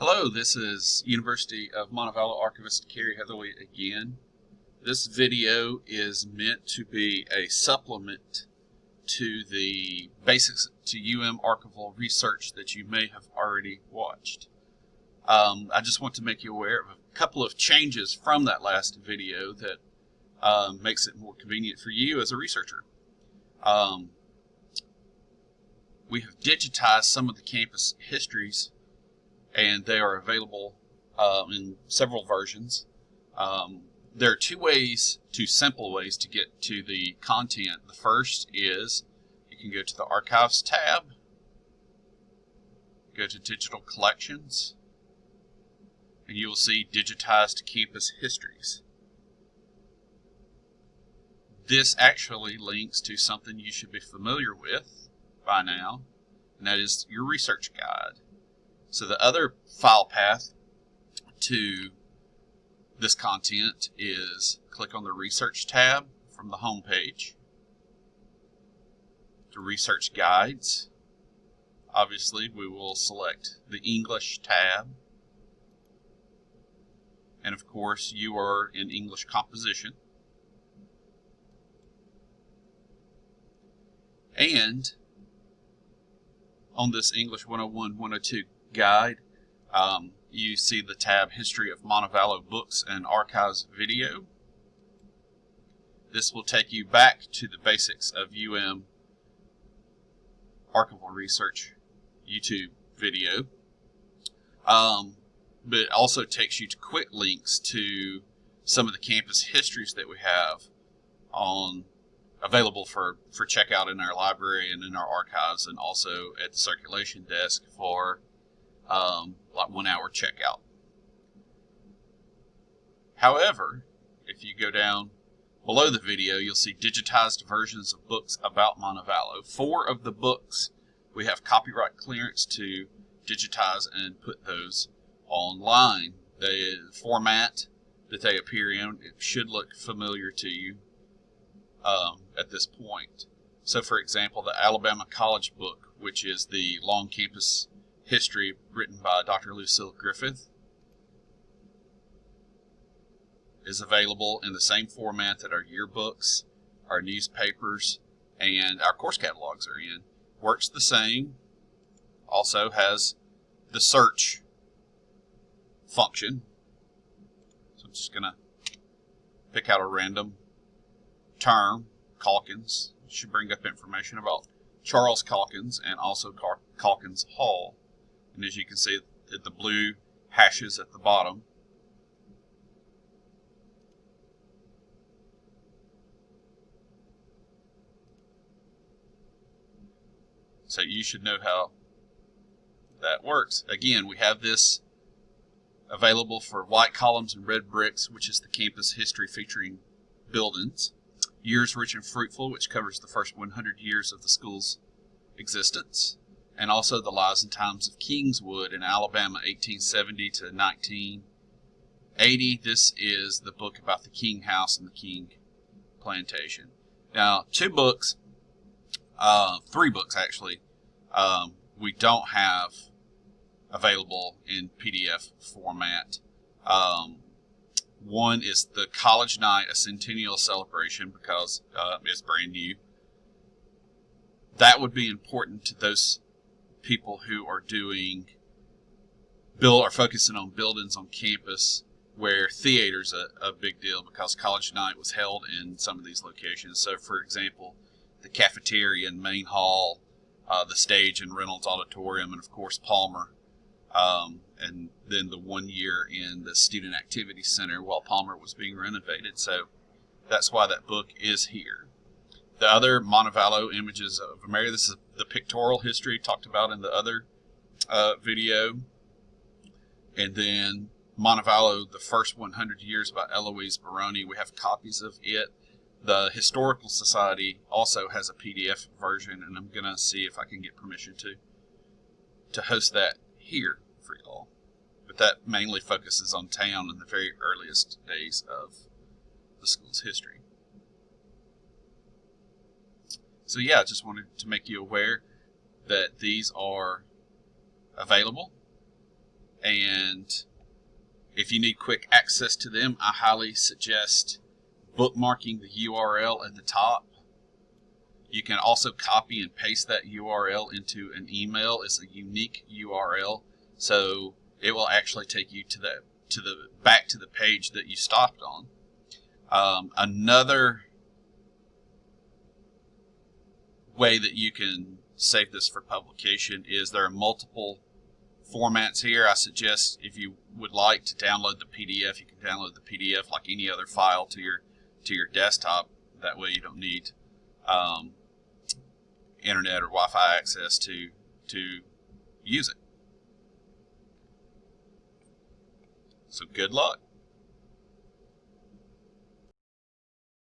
Hello, this is University of Montevallo Archivist Carrie Heatherly again. This video is meant to be a supplement to the Basics to UM Archival research that you may have already watched. Um, I just want to make you aware of a couple of changes from that last video that um, makes it more convenient for you as a researcher. Um, we have digitized some of the campus histories and they are available uh, in several versions. Um, there are two ways, two simple ways to get to the content. The first is you can go to the Archives tab, go to Digital Collections, and you will see Digitized Campus Histories. This actually links to something you should be familiar with by now, and that is your research guide. So the other file path to this content is click on the Research tab from the home page to Research Guides. Obviously, we will select the English tab. And of course, you are in English composition. And on this English 101 102 guide, um, you see the tab History of Montevallo Books and Archives Video. This will take you back to the basics of UM archival research YouTube video. Um, but it also takes you to quick links to some of the campus histories that we have on available for, for checkout in our library and in our archives and also at the circulation desk for um, like one hour checkout. However, if you go down below the video, you'll see digitized versions of books about Montevallo. Four of the books we have copyright clearance to digitize and put those online. The format that they appear in it should look familiar to you um, at this point. So, for example, the Alabama College book, which is the long campus history written by Dr. Lucille Griffith is available in the same format that our yearbooks, our newspapers, and our course catalogs are in. Works the same, also has the search function. So I'm just going to pick out a random term, Calkins. It Should bring up information about Charles Calkins and also Calkins Hall. And as you can see, the blue hashes at the bottom. So you should know how that works. Again, we have this available for white columns and red bricks, which is the campus history featuring buildings. Years Rich and Fruitful, which covers the first 100 years of the school's existence and also The Lives and Times of Kingswood in Alabama, 1870 to 1980. This is the book about the King House and the King Plantation. Now, two books, uh, three books actually, um, we don't have available in PDF format. Um, one is the College Night, a Centennial Celebration, because uh, it's brand new. That would be important to those people who are doing build are focusing on buildings on campus where theater's a, a big deal because college night was held in some of these locations. So, for example, the cafeteria and main hall, uh, the stage in Reynolds Auditorium, and of course Palmer. Um, and then the one year in the Student Activity Center while Palmer was being renovated. So that's why that book is here. The other Montevallo images of America, this is the pictorial history talked about in the other uh, video. And then Montevallo, the first 100 years by Eloise Baroni. We have copies of it. The Historical Society also has a PDF version, and I'm going to see if I can get permission to to host that here for y'all. But that mainly focuses on town in the very earliest days of the school's history. So yeah, I just wanted to make you aware that these are available and if you need quick access to them, I highly suggest bookmarking the URL at the top. You can also copy and paste that URL into an email. It's a unique URL, so it will actually take you to the to the back to the page that you stopped on. Um, another way that you can save this for publication is there are multiple formats here. I suggest if you would like to download the PDF, you can download the PDF like any other file to your to your desktop. That way you don't need um, internet or Wi-Fi access to to use it. So good luck.